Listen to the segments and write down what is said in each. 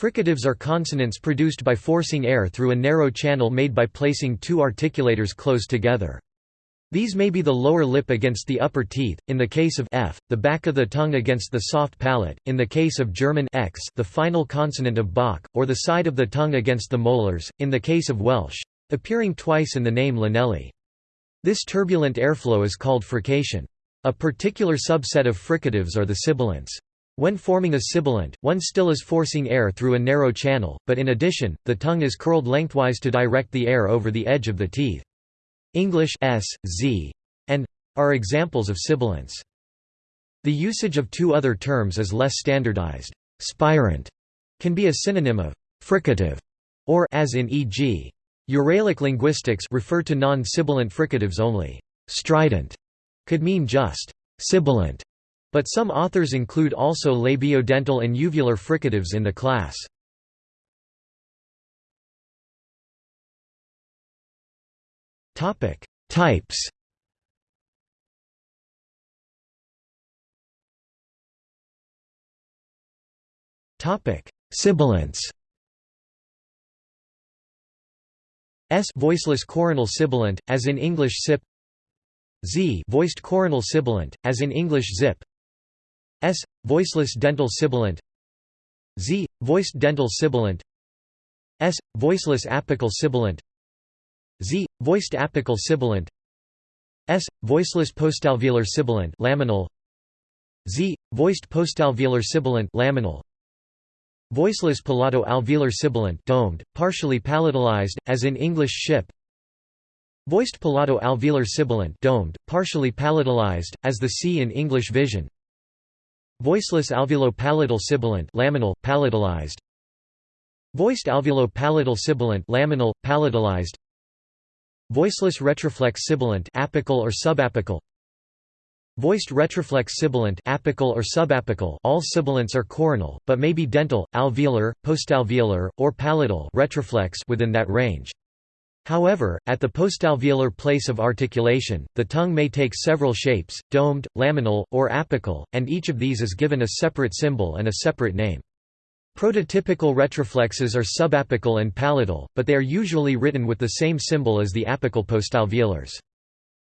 Fricatives are consonants produced by forcing air through a narrow channel made by placing two articulators close together. These may be the lower lip against the upper teeth, in the case of f, the back of the tongue against the soft palate, in the case of German x the final consonant of Bach, or the side of the tongue against the molars, in the case of Welsh, appearing twice in the name Llanelli. This turbulent airflow is called frication. A particular subset of fricatives are the sibilants. When forming a sibilant, one still is forcing air through a narrow channel, but in addition, the tongue is curled lengthwise to direct the air over the edge of the teeth. English s, z, and are examples of sibilants. The usage of two other terms is less standardized. Spirant can be a synonym of fricative, or as in e.g. Uralic linguistics refer to non-sibilant fricatives only. Strident could mean just sibilant, but some authors include also labiodental and uvular fricatives in the class. Topic: Types. Topic: Sibilants. S voiceless coronal sibilant, as in English sip. Z voiced coronal sibilant, as in English zip. Voiceless dental sibilant. Z voiced dental sibilant. S voiceless apical sibilant. Z. Voiced apical sibilant S. Voiceless postalveolar sibilant laminal Z. Voiced postalveolar sibilant laminal Voiceless palato-alveolar sibilant domed, partially palatalized, as in English ship Voiced palato-alveolar sibilant domed, partially palatalized, as the C in English vision Voiceless alveolo-palatal sibilant laminal, palatalized. Voiced alveolo-palatal sibilant laminal, palatalized. Voiceless retroflex sibilant apical or subapical. Voiced retroflex sibilant apical or subapical all sibilants are coronal, but may be dental, alveolar, postalveolar, or palatal retroflex within that range. However, at the postalveolar place of articulation, the tongue may take several shapes, domed, laminal, or apical, and each of these is given a separate symbol and a separate name. Prototypical retroflexes are subapical and palatal, but they are usually written with the same symbol as the apical postalveolars.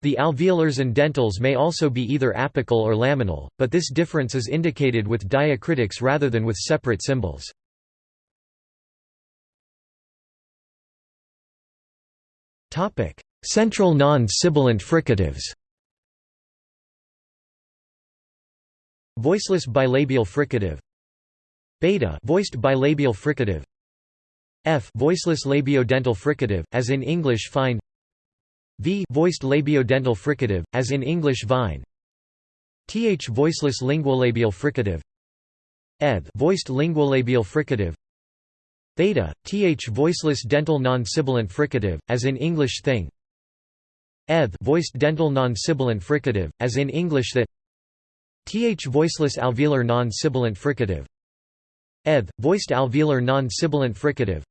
The alveolars and dentals may also be either apical or laminal, but this difference is indicated with diacritics rather than with separate symbols. Central non-sibilant fricatives. Voiceless bilabial fricative. Beta voiced bilabial fricative. F voiceless labiodental fricative as in english fine. V voiced labiodental fricative as in english vine. Th voiceless linguolabial fricative. Eth voiced linguolabial fricative theta th voiceless dental non-sibilant fricative as in english thing. Eth voiced dental non-sibilant fricative as in english that th voiceless alveolar non-sibilant fricative. Eth, voiced alveolar non-sibilant fricative.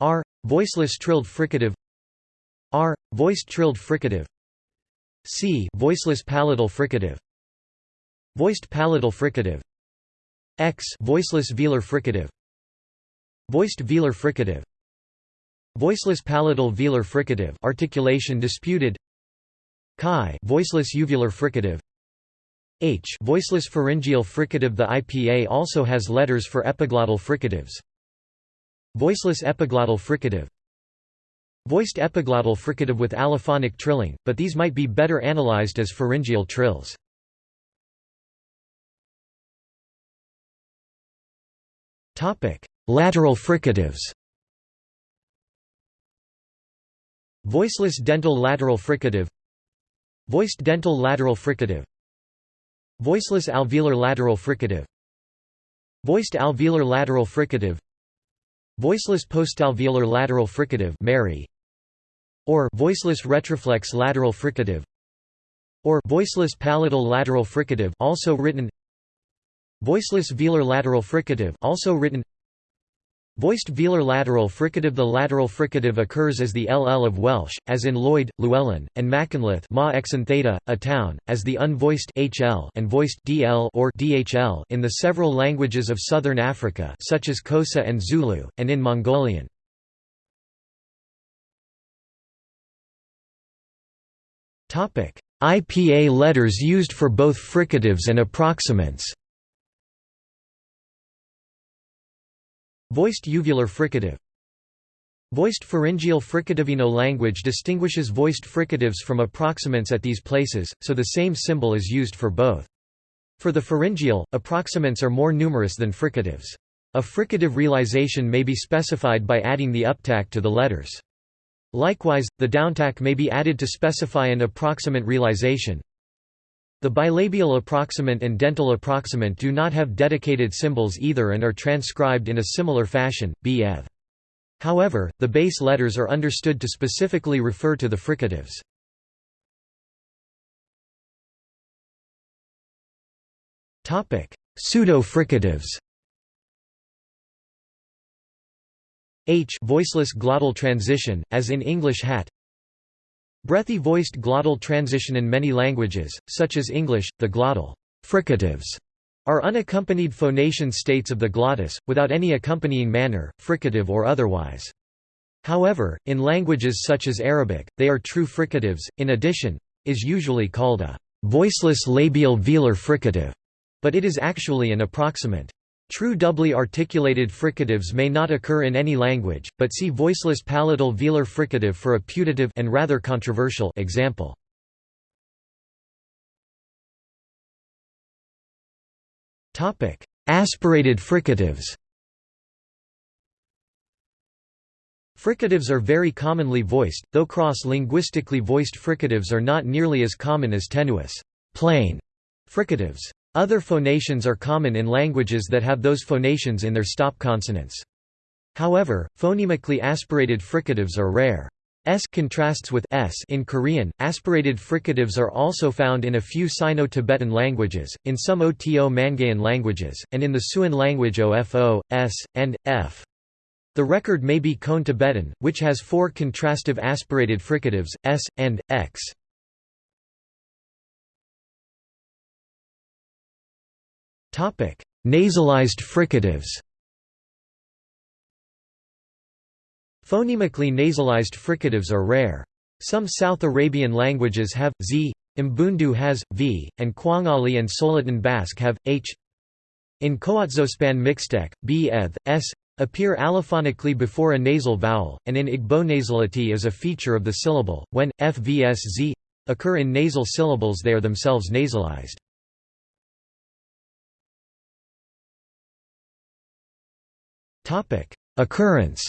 R, voiceless trilled fricative. R, voiced trilled fricative. C, voiceless palatal fricative. Voiced palatal fricative. X, voiceless velar fricative voiced velar fricative. Voiceless palatal velar fricative articulation disputed. Chi, voiceless uvular fricative. H voiceless pharyngeal fricative. The IPA also has letters for epiglottal fricatives. Voiceless epiglottal fricative. Voiced epiglottal fricative with allophonic trilling, but these might be better analyzed as pharyngeal trills. Lateral fricatives Voiceless dental lateral fricative Voiced dental lateral fricative Voiceless alveolar lateral fricative Voiced alveolar lateral fricative Voiceless postalveolar lateral fricative Mary or voiceless retroflex lateral fricative or voiceless palatal lateral fricative also written voiceless velar lateral fricative also written Voiced velar lateral fricative The lateral fricative occurs as the ll of Welsh, as in Lloyd, Llewellyn, and Machynlleth ma a town, as the unvoiced hl and voiced dl or dhl in the several languages of southern Africa such as Xhosa and Zulu, and in Mongolian. IPA letters used for both fricatives and approximants Voiced uvular fricative Voiced pharyngeal fricativino language distinguishes voiced fricatives from approximants at these places, so the same symbol is used for both. For the pharyngeal, approximants are more numerous than fricatives. A fricative realization may be specified by adding the uptack to the letters. Likewise, the downtack may be added to specify an approximant realization. The bilabial approximant and dental approximant do not have dedicated symbols either and are transcribed in a similar fashion, bf. However, the base letters are understood to specifically refer to the fricatives. Pseudo-fricatives H voiceless glottal transition, as in English hat Breathy voiced glottal transition in many languages, such as English, the glottal fricatives are unaccompanied phonation states of the glottis, without any accompanying manner, fricative or otherwise. However, in languages such as Arabic, they are true fricatives. In addition, is usually called a voiceless labial velar fricative, but it is actually an approximant. True doubly articulated fricatives may not occur in any language, but see voiceless palatal velar fricative for a putative and rather controversial example. Topic: Aspirated fricatives. Fricatives are very commonly voiced, though cross-linguistically voiced fricatives are not nearly as common as tenuis, plain fricatives. Other phonations are common in languages that have those phonations in their stop consonants. However, phonemically aspirated fricatives are rare. S contrasts with S in Korean. Aspirated fricatives are also found in a few Sino-Tibetan languages, in some Oto-Mangaean languages, and in the Siouan language OFO, S, and F. The record may be Cone Tibetan, which has four contrastive aspirated fricatives, S, and, X. Nasalized fricatives Phonemically nasalized fricatives are rare. Some South Arabian languages have z, Mbundu has v, and Kwangali and Souletin Basque have h. In Coatzospan Mixtec, b eth, s appear allophonically before a nasal vowel, and in Igbo nasality is a feature of the syllable. When f vs z occur in nasal syllables, they are themselves nasalized. Topic: Occurrence.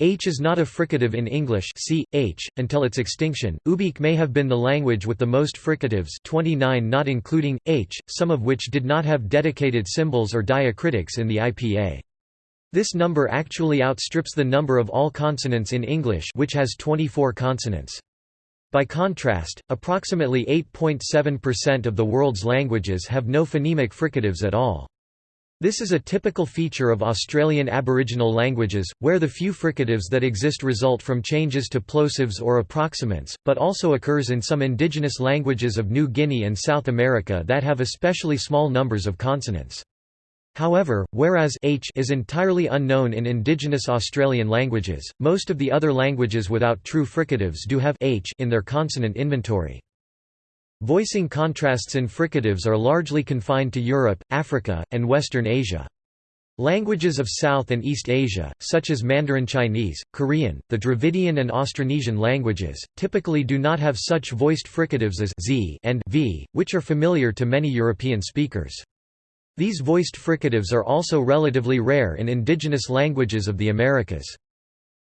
H is not a fricative in English see, H, until its extinction. Ubykh may have been the language with the most fricatives 29 not including, H, some of which did not have dedicated symbols or diacritics in the IPA. This number actually outstrips the number of all consonants in English which has 24 consonants. By contrast, approximately 8.7% of the world's languages have no phonemic fricatives at all. This is a typical feature of Australian Aboriginal languages, where the few fricatives that exist result from changes to plosives or approximants, but also occurs in some indigenous languages of New Guinea and South America that have especially small numbers of consonants. However, whereas h is entirely unknown in indigenous Australian languages, most of the other languages without true fricatives do have h in their consonant inventory. Voicing contrasts in fricatives are largely confined to Europe, Africa, and Western Asia. Languages of South and East Asia, such as Mandarin Chinese, Korean, the Dravidian and Austronesian languages, typically do not have such voiced fricatives as z and v, which are familiar to many European speakers. These voiced fricatives are also relatively rare in indigenous languages of the Americas.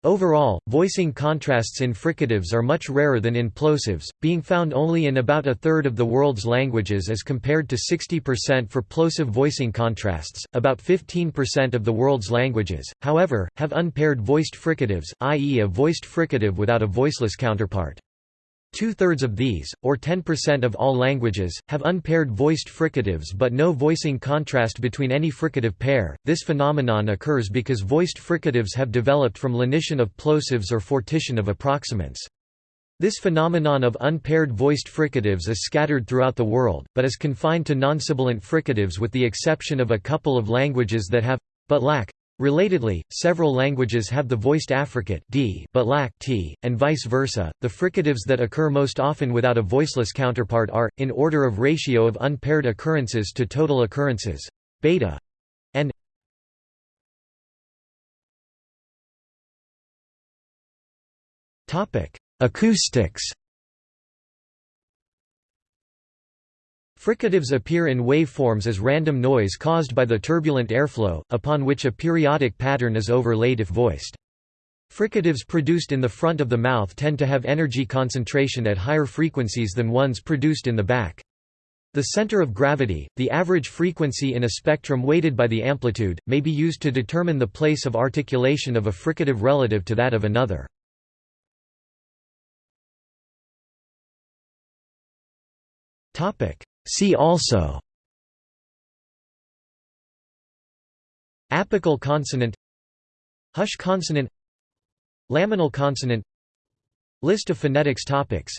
Overall, voicing contrasts in fricatives are much rarer than in plosives, being found only in about a third of the world's languages as compared to 60% for plosive voicing contrasts. About 15% of the world's languages, however, have unpaired voiced fricatives, i.e., a voiced fricative without a voiceless counterpart. Two-thirds of these, or 10% of all languages, have unpaired voiced fricatives but no voicing contrast between any fricative pair. This phenomenon occurs because voiced fricatives have developed from lenition of plosives or fortition of approximants. This phenomenon of unpaired voiced fricatives is scattered throughout the world, but is confined to non-sibilant fricatives with the exception of a couple of languages that have, but lack, Relatedly, several languages have the voiced affricate d but lack t, and vice versa. The fricatives that occur most often without a voiceless counterpart are, in order of ratio of unpaired occurrences to total occurrences, beta and Acoustics Fricatives appear in waveforms as random noise caused by the turbulent airflow, upon which a periodic pattern is overlaid if voiced. Fricatives produced in the front of the mouth tend to have energy concentration at higher frequencies than ones produced in the back. The center of gravity, the average frequency in a spectrum weighted by the amplitude, may be used to determine the place of articulation of a fricative relative to that of another. Topic: See also Apical consonant Hush consonant Laminal consonant List of phonetics topics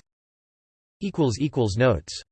Notes